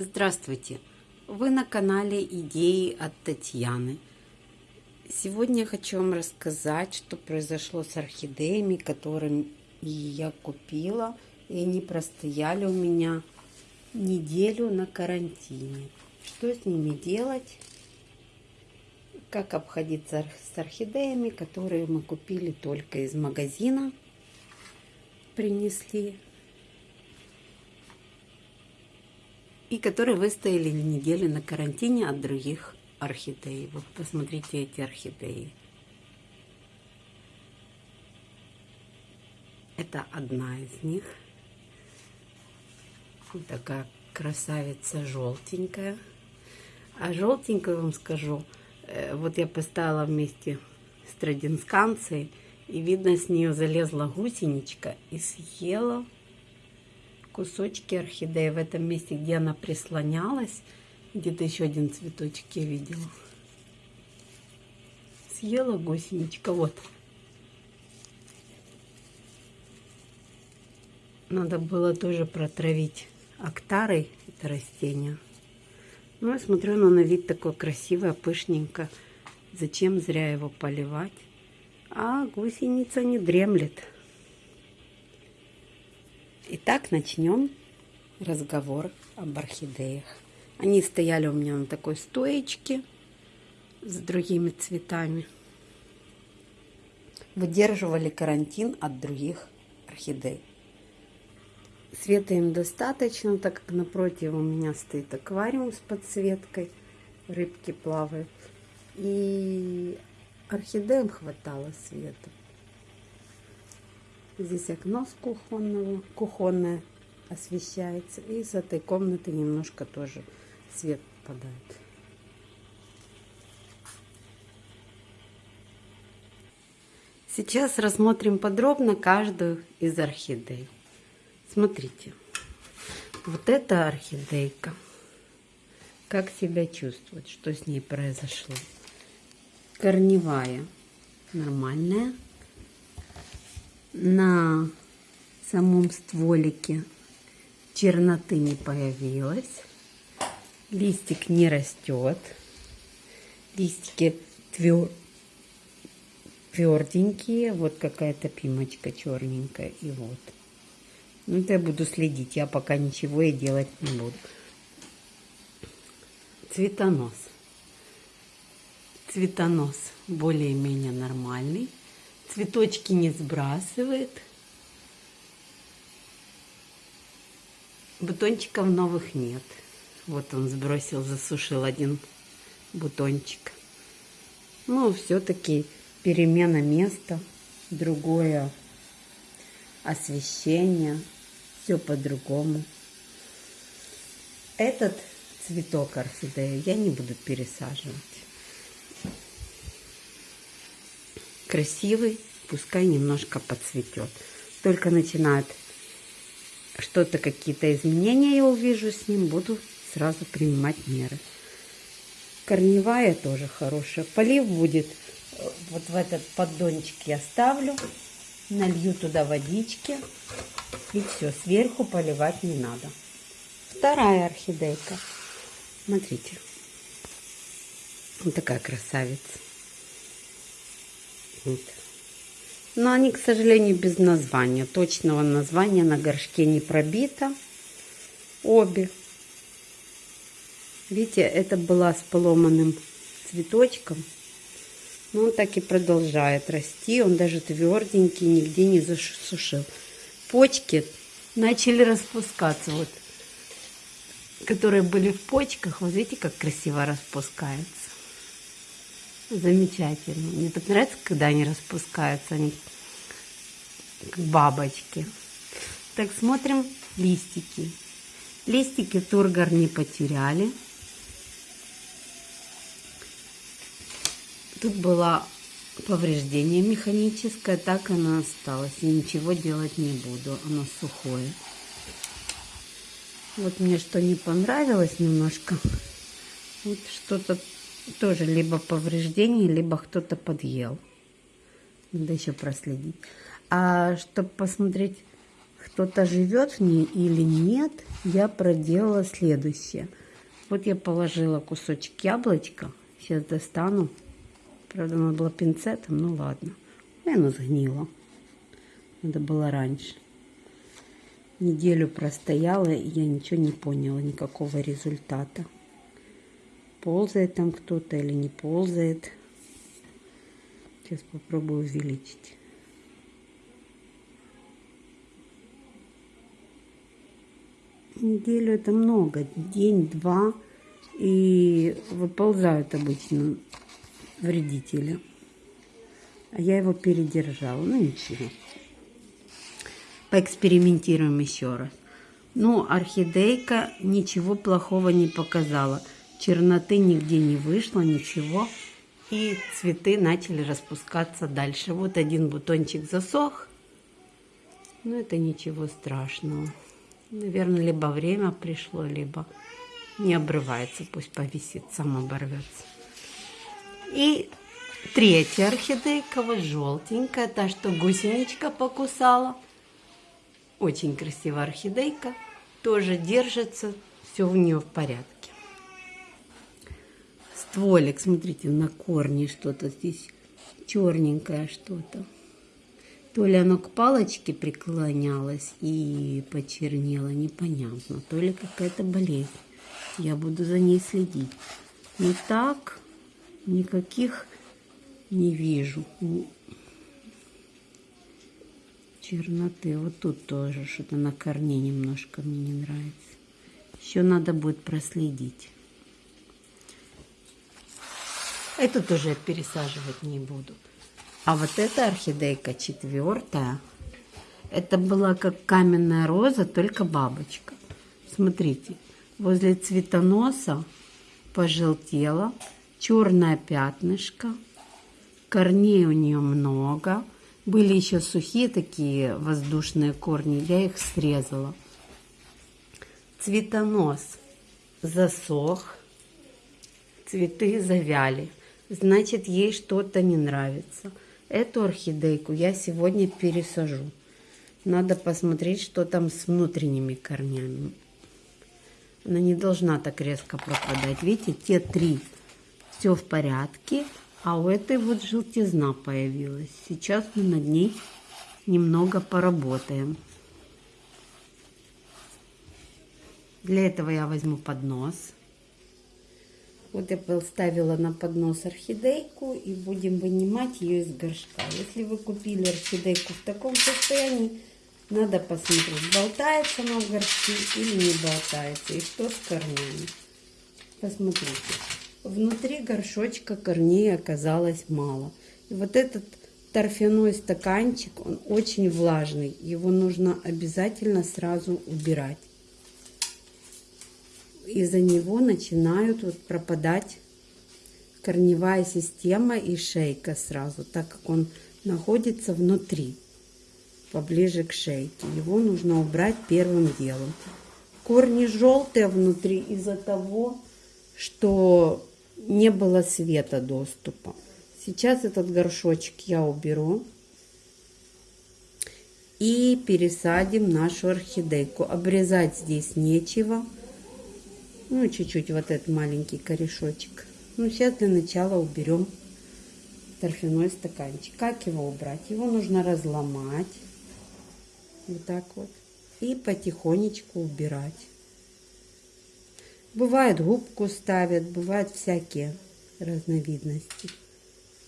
Здравствуйте! Вы на канале Идеи от Татьяны. Сегодня я хочу вам рассказать, что произошло с орхидеями, которые я купила. И они простояли у меня неделю на карантине. Что с ними делать? Как обходиться с орхидеями, которые мы купили только из магазина. Принесли и которые выстояли неделю на карантине от других орхидей. Вот посмотрите эти орхидеи. Это одна из них. Вот такая красавица желтенькая. А желтенькую вам скажу, э, вот я поставила вместе с традинсканцией, и видно, с нее залезла гусеничка и съела кусочки орхидеи в этом месте, где она прислонялась. Где-то еще один цветочек я видела. Съела гусеничка, вот. Надо было тоже протравить актарой это растение. Ну, я смотрю, оно на вид такое красивое, пышненько. Зачем зря его поливать? А гусеница не дремлет. Итак, начнем разговор об орхидеях. Они стояли у меня на такой стоечке с другими цветами. Выдерживали карантин от других орхидей. Света им достаточно, так как напротив у меня стоит аквариум с подсветкой. Рыбки плавают. И орхидеям хватало света. Здесь окно с кухонного, кухонное освещается. И с этой комнаты немножко тоже свет попадает. Сейчас рассмотрим подробно каждую из орхидей. Смотрите, вот эта орхидейка, как себя чувствует, что с ней произошло. Корневая, нормальная на самом стволике черноты не появилось. Листик не растет. Листики твер... тверденькие. Вот какая-то пимочка черненькая. И вот. Ну, это я буду следить. Я пока ничего и делать не буду. Цветонос. Цветонос более-менее нормальный цветочки не сбрасывает. Бутончиков новых нет. Вот он сбросил, засушил один бутончик. Ну, все-таки перемена места, другое освещение, все по-другому. Этот цветок орхидеи я не буду пересаживать. Красивый, пускай немножко подцветет. Только начинает что-то, какие-то изменения я увижу с ним, буду сразу принимать меры. Корневая тоже хорошая. Полив будет вот в этот поддончик я ставлю, налью туда водички и все, сверху поливать не надо. Вторая орхидейка. Смотрите. Вот такая красавица. Но они, к сожалению, без названия. Точного названия на горшке не пробито. Обе. Видите, это была с поломанным цветочком. Но он так и продолжает расти. Он даже тверденький, нигде не засушил. Почки начали распускаться. Вот, которые были в почках. Вот видите, как красиво распускается. Замечательно. Мне так нравится, когда они распускаются, они как бабочки. Так, смотрим листики. Листики тургор не потеряли. Тут было повреждение механическое, так оно осталось. Я ничего делать не буду, оно сухое. Вот мне что не понравилось немножко. Вот что-то тоже либо повреждение, либо кто-то подъел. Надо еще проследить. А чтобы посмотреть, кто-то живет в ней или нет, я проделала следующее. Вот я положила кусочек яблочка. Сейчас достану. Правда, надо было пинцетом, ну ладно. И оно сгнило. Надо было раньше. Неделю простояла, и я ничего не поняла, никакого результата. Ползает там кто-то или не ползает. Сейчас попробую увеличить. Неделю это много, день-два, и выползают обычно вредители. А я его передержала, ну ничего. Поэкспериментируем еще раз. Ну, орхидейка ничего плохого не показала. Черноты нигде не вышло, ничего. И цветы начали распускаться дальше. Вот один бутончик засох. Но это ничего страшного. Наверное, либо время пришло, либо не обрывается. Пусть повисит, сам оборвется. И третья орхидейка, вот желтенькая, та, что гусеничка покусала. Очень красивая орхидейка. Тоже держится, все у нее в порядке стволик, смотрите, на корне что-то здесь черненькое что-то. То ли оно к палочке преклонялось и почернело, непонятно. То ли какая-то болезнь. Я буду за ней следить. Но так никаких не вижу. Черноты. Вот тут тоже что-то на корне немножко мне не нравится. Еще надо будет проследить. Эту тоже пересаживать не буду. А вот эта орхидейка четвертая, это была как каменная роза, только бабочка. Смотрите, возле цветоноса пожелтела, черное пятнышко, корней у нее много. Были еще сухие такие воздушные корни, я их срезала. Цветонос засох, цветы завяли значит ей что-то не нравится. Эту орхидейку я сегодня пересажу. Надо посмотреть, что там с внутренними корнями. Она не должна так резко пропадать. Видите, те три все в порядке, а у этой вот желтизна появилась. Сейчас мы над ней немного поработаем. Для этого я возьму поднос. Вот я поставила на поднос орхидейку и будем вынимать ее из горшка. Если вы купили орхидейку в таком состоянии, надо посмотреть, болтается она в горшке или не болтается, и что с корнями. Посмотрите, внутри горшочка корней оказалось мало. И вот этот торфяной стаканчик, он очень влажный, его нужно обязательно сразу убирать из-за него начинают вот пропадать корневая система и шейка сразу, так как он находится внутри, поближе к шейке. Его нужно убрать первым делом. Корни желтые внутри из-за того, что не было света доступа. Сейчас этот горшочек я уберу и пересадим нашу орхидейку. Обрезать здесь нечего. Ну, чуть-чуть вот этот маленький корешочек. Ну, сейчас для начала уберем торфяной стаканчик. Как его убрать? Его нужно разломать. Вот так вот. И потихонечку убирать. Бывает губку ставят, бывают всякие разновидности.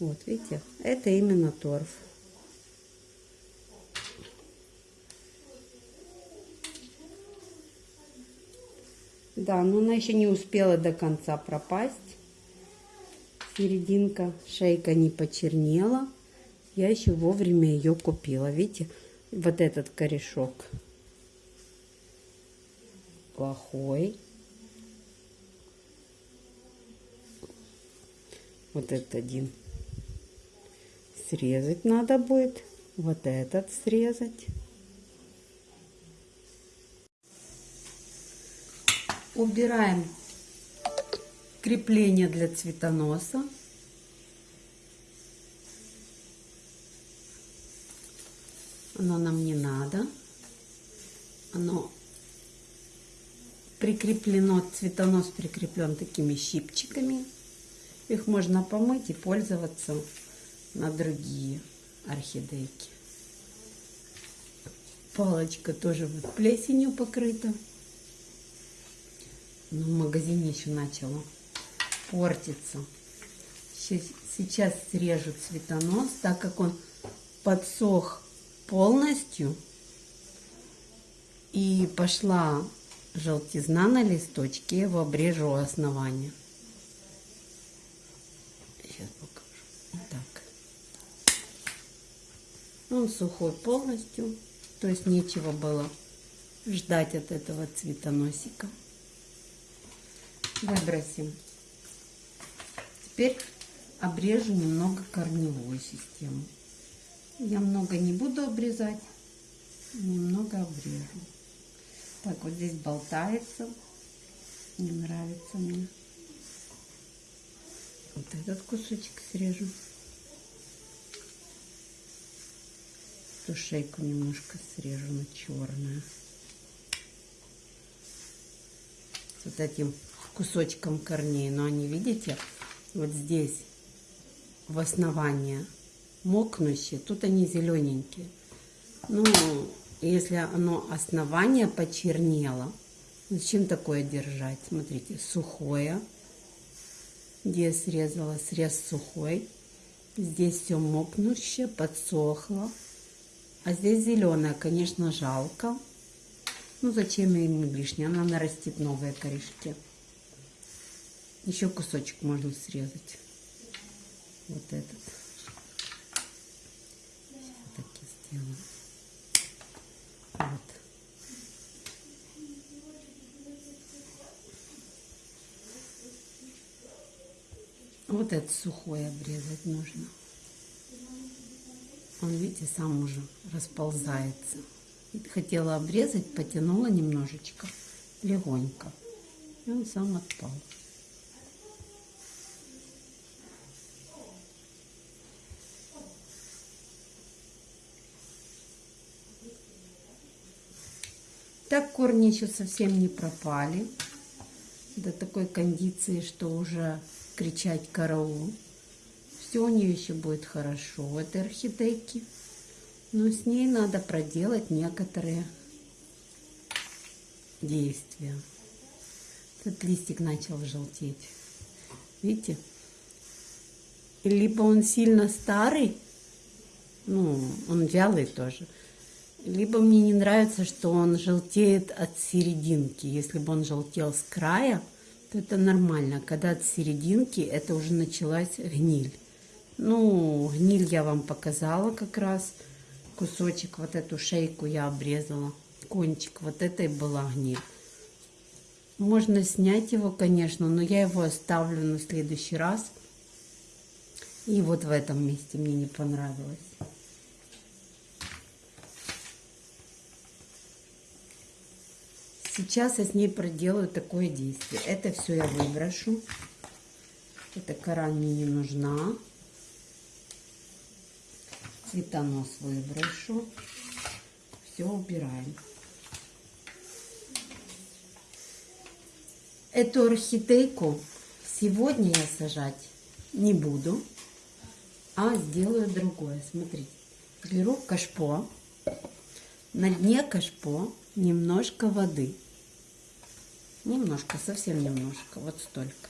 Вот, видите, это именно торф. Да, но она еще не успела до конца пропасть. Серединка, шейка не почернела. Я еще вовремя ее купила. Видите, вот этот корешок плохой. Вот этот один срезать надо будет. Вот этот срезать. Убираем крепление для цветоноса. Оно нам не надо. Оно прикреплено, цветонос прикреплен такими щипчиками. Их можно помыть и пользоваться на другие орхидейки. Палочка тоже вот плесенью покрыта. Но в магазине еще начала портиться. Сейчас срежу цветонос, так как он подсох полностью. И пошла желтизна на листочке, я его обрежу у. Сейчас покажу. Вот так. Он сухой полностью, то есть нечего было ждать от этого цветоносика. Выбросим. Теперь обрежу немного корневую систему. Я много не буду обрезать, немного обрежу. Так, вот здесь болтается. Не нравится мне. Вот этот кусочек срежу. Эту шейку немножко срежу на черную. С вот этим кусочком корней. Но они, видите, вот здесь в основании мокнущие. Тут они зелененькие. Ну, если оно основание почернело, зачем такое держать? Смотрите, сухое. Где я срезала, срез сухой. Здесь все мокнущее, подсохло. А здесь зеленое, конечно, жалко. Ну, зачем им лишнее? Она нарастит новые корешки. Еще кусочек можно срезать. Вот этот. Так и сделаю. Вот. Вот этот сухой обрезать нужно. Он, видите, сам уже расползается. Хотела обрезать, потянула немножечко, легонько. И он сам отпал. Так корни еще совсем не пропали до такой кондиции, что уже кричать караул. Все у нее еще будет хорошо в этой орхидейке. Но с ней надо проделать некоторые действия. Этот листик начал желтеть. Видите? Либо он сильно старый, ну, он вялый тоже, либо мне не нравится, что он желтеет от серединки. Если бы он желтел с края, то это нормально. Когда от серединки, это уже началась гниль. Ну, гниль я вам показала как раз. Кусочек, вот эту шейку я обрезала. Кончик, вот этой была гниль. Можно снять его, конечно, но я его оставлю на следующий раз. И вот в этом месте мне не понравилось. Сейчас я с ней проделаю такое действие. Это все я выброшу. Эта кора мне не нужна. Цветонос выброшу. Все убираем. Эту орхидейку сегодня я сажать не буду, а сделаю другое. Смотрите, беру кашпо, на дне кашпо немножко воды. Немножко, совсем немножко, вот столько.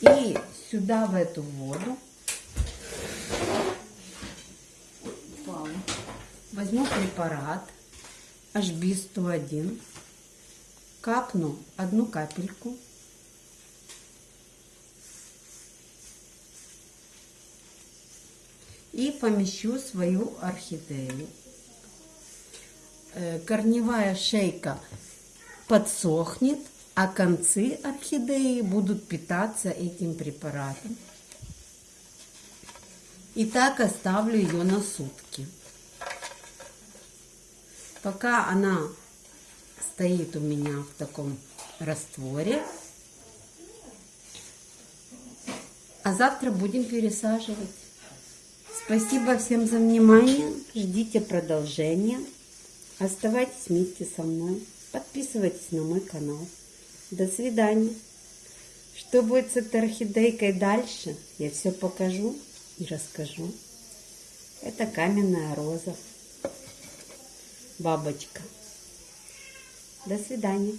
И сюда, в эту воду, возьму препарат HB101, капну одну капельку, и помещу свою орхидею. Э, корневая шейка подсохнет, а концы орхидеи будут питаться этим препаратом. И так оставлю ее на сутки. Пока она стоит у меня в таком растворе, а завтра будем пересаживать. Спасибо всем за внимание. Ждите продолжения. Оставайтесь вместе со мной. Подписывайтесь на мой канал. До свидания. Что будет с этой орхидейкой дальше, я все покажу и расскажу. Это каменная роза. Бабочка. До свидания.